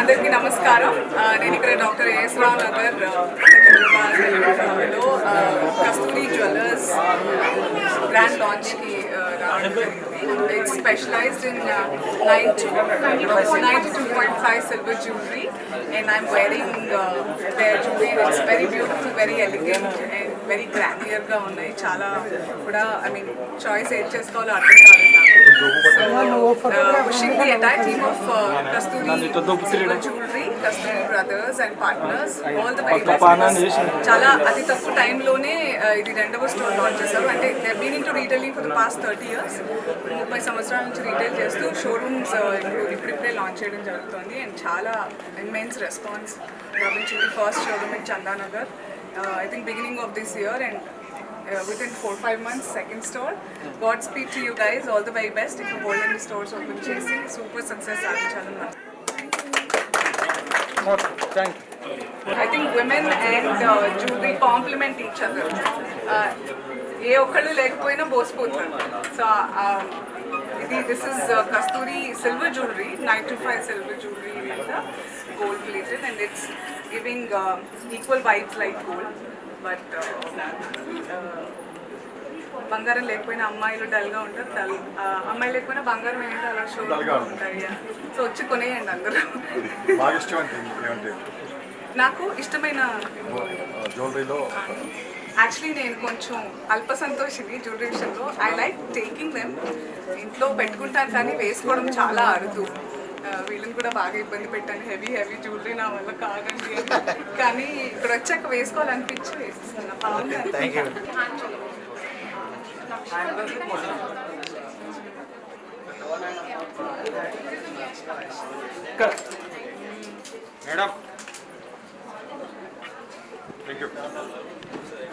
అందరికీ నమస్కారం. నేను ఇక్కడ డాక్టర్ ఏఎస్ రావు నగర్ సికింద్రాబాద్లో కస్తూరి జ్యువెలర్స్ గ్రాండ్ లాంచ్కి రావడం it's specialized in nine to ninety two point five silver jewellery and I'm wearing their jewellery it's very beautiful very elegant and very గ్రాండియర్గా ఉన్నాయి. చాలా కూడా ఐ మీన్ చాయిస్ ఏం చేసుకోవాలో అర్థం కాలేదు నాకు wishing the entire team of Kasturi silver jewellery Kasturi brothers and partners all the very best చాలా అతి తక్కువ టైంలోనే ఇది రెండవ స్టోర్ లాంచ్ చేశారు. అంటే they being to retailing for the past thirty years ముప్పై సంవత్సరాల నుంచి రీటైల్ చేస్తూ షోరూమ్స్ ఇప్పుడు ఇప్పుడిప్పుడే లాంచ్ చేయడం జరుగుతుంది. అండ్ చాలా ఇన్మెన్స్ రెస్పాన్స్ లభించింది first showroom in Chandanagar I think beginning of this year and within four five months second store god speak to you guys all the very best ఇంకా golden stores open చేసి super success సాధించాలని నాకు thank I think women and jewellery compliment each other ఏ ఒక్కళ్ళు లేకపోయినా బోసిపోతారు so ఇది this is Kasturi silver jewellery nine two five silver jewellery మీద gold plated and it's giving equal vibes like gold but బంగారం లేకపోయినా అమ్మాయిలు డల్గా ఉంటారు డల్ అమ్మాయి లేకపోయినా బంగారం ఏంటో అలా షో ఉంటాయి సో వచ్చి కొనేయండి అందరూ. నాకు ఇష్టమైన జ్యువెలరీలో యాక్చువల్లీ నేను కొంచెం అల్ప సంతోషిని జ్యువెలరీ విషయంలో. ఐ లైక్ టేకింగ్ దెమ్ ఇంట్లో పెట్టుకుంటాను కానీ వేసుకోవడం చాలా అరుదు. వీళ్ళని కూడా బాగా ఇబ్బంది పెట్టాను హెవీ హెవీ జ్యువెలరీ నా వల్ల కాదండి అని. కానీ ఇక్కడ వచ్చాక వేసుకోవాలనిపించి వేసేస్తున్నా బాగుంది thank you madam thank you